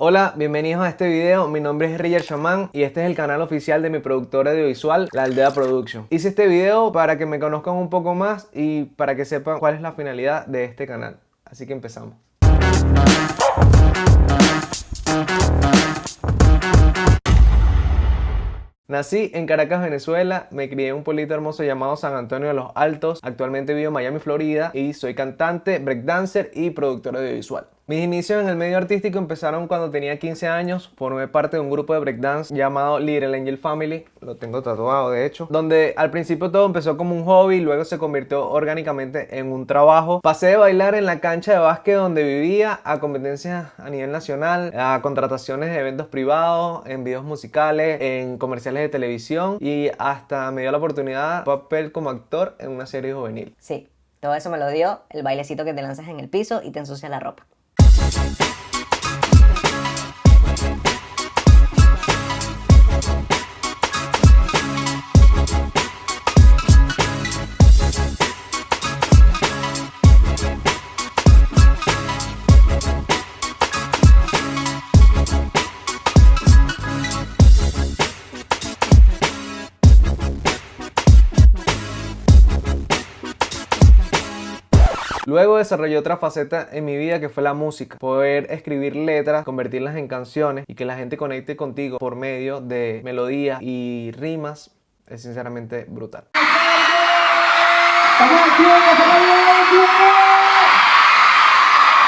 Hola, bienvenidos a este video, mi nombre es Riller Shaman y este es el canal oficial de mi productora audiovisual, La Aldea Production. Hice este video para que me conozcan un poco más y para que sepan cuál es la finalidad de este canal. Así que empezamos. Nací en Caracas, Venezuela, me crié en un pueblito hermoso llamado San Antonio de los Altos, actualmente vivo en Miami, Florida y soy cantante, breakdancer y productor audiovisual. Mis inicios en el medio artístico empezaron cuando tenía 15 años, formé parte de un grupo de breakdance llamado Little Angel Family, lo tengo tatuado de hecho, donde al principio todo empezó como un hobby, luego se convirtió orgánicamente en un trabajo. Pasé de bailar en la cancha de básquet donde vivía a competencias a nivel nacional, a contrataciones de eventos privados, en videos musicales, en comerciales de televisión y hasta me dio la oportunidad de papel como actor en una serie juvenil. Sí, todo eso me lo dio el bailecito que te lanzas en el piso y te ensucia la ropa. バイバイバイ。Luego desarrollé otra faceta en mi vida que fue la música. Poder escribir letras, convertirlas en canciones y que la gente conecte contigo por medio de melodías y rimas es sinceramente brutal.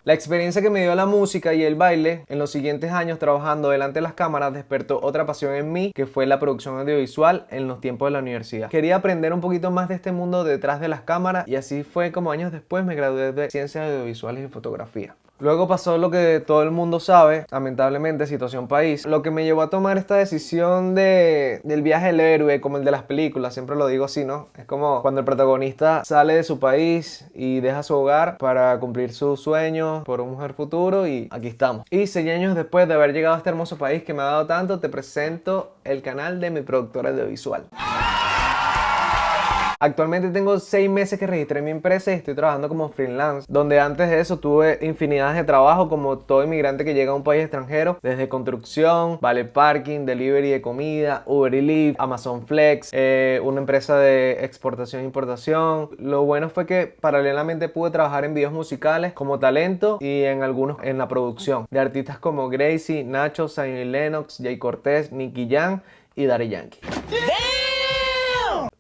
La experiencia que me dio la música y el baile en los siguientes años trabajando delante de las cámaras despertó otra pasión en mí que fue la producción audiovisual en los tiempos de la universidad. Quería aprender un poquito más de este mundo detrás de las cámaras y así fue como años después me gradué de Ciencias Audiovisuales y Fotografía. Luego pasó lo que todo el mundo sabe, lamentablemente, situación país. Lo que me llevó a tomar esta decisión de, del viaje del héroe, como el de las películas, siempre lo digo así, ¿no? Es como cuando el protagonista sale de su país y deja su hogar para cumplir sus sueños por un mejor futuro y aquí estamos. Y seis años después de haber llegado a este hermoso país que me ha dado tanto, te presento el canal de mi productora audiovisual. Actualmente tengo seis meses que registré mi empresa y estoy trabajando como freelance, donde antes de eso tuve infinidad de trabajo como todo inmigrante que llega a un país extranjero, desde construcción, vale parking, delivery de comida, Uber Eats, Amazon Flex, eh, una empresa de exportación e importación. Lo bueno fue que paralelamente pude trabajar en videos musicales como talento y en algunos en la producción de artistas como Gracie, Nacho, Zion Lennox, Jay Cortez, Nicky Jam y Daddy Yankee.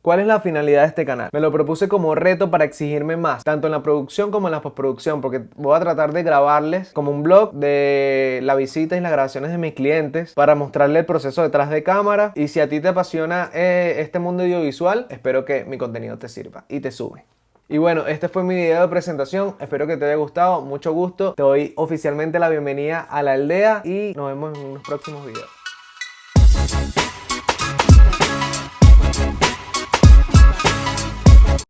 ¿Cuál es la finalidad de este canal? Me lo propuse como reto para exigirme más, tanto en la producción como en la postproducción, porque voy a tratar de grabarles como un blog de la visita y las grabaciones de mis clientes para mostrarle el proceso detrás de cámara. Y si a ti te apasiona eh, este mundo audiovisual, espero que mi contenido te sirva y te sube. Y bueno, este fue mi video de presentación, espero que te haya gustado, mucho gusto, te doy oficialmente la bienvenida a la aldea y nos vemos en unos próximos videos.